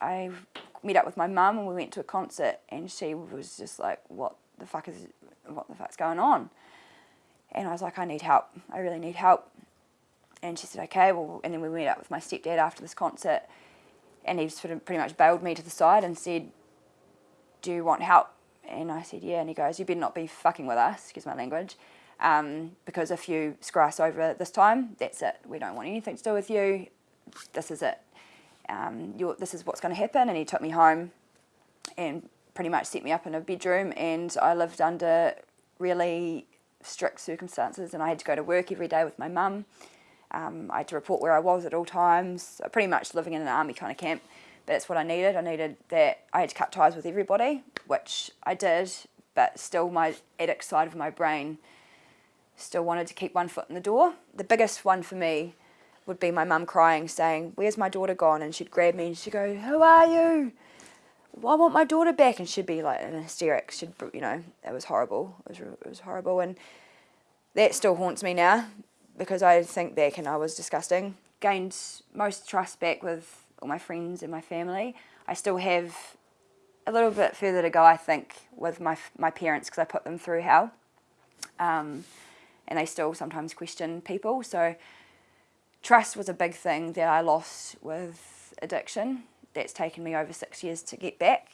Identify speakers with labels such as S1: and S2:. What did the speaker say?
S1: I met up with my mum and we went to a concert and she was just like, what the fuck is, what the fuck's going on? And I was like, I need help. I really need help. And she said, okay, well, and then we met up with my stepdad after this concert and he sort of pretty much bailed me to the side and said, do you want help? And I said, yeah. And he goes, you better not be fucking with us, excuse my language, um, because if you screw us over this time, that's it. We don't want anything to do with you. This is it. Um, this is what's going to happen. And he took me home and pretty much set me up in a bedroom and I lived under really strict circumstances and I had to go to work every day with my mum. Um, I had to report where I was at all times, pretty much living in an army kind of camp. But that's what I needed. I needed that I had to cut ties with everybody, which I did, but still my addict side of my brain still wanted to keep one foot in the door. The biggest one for me would be my mum crying, saying, where's my daughter gone? And she'd grab me and she'd go, who are you? I want my daughter back. And she'd be like in hysterics. She'd, you know, it was horrible. It was, it was horrible. And that still haunts me now because I think back and I was disgusting. Gained most trust back with all my friends and my family. I still have a little bit further to go, I think, with my, my parents because I put them through hell. Um, and they still sometimes question people. So trust was a big thing that I lost with addiction. That's taken me over six years to get back.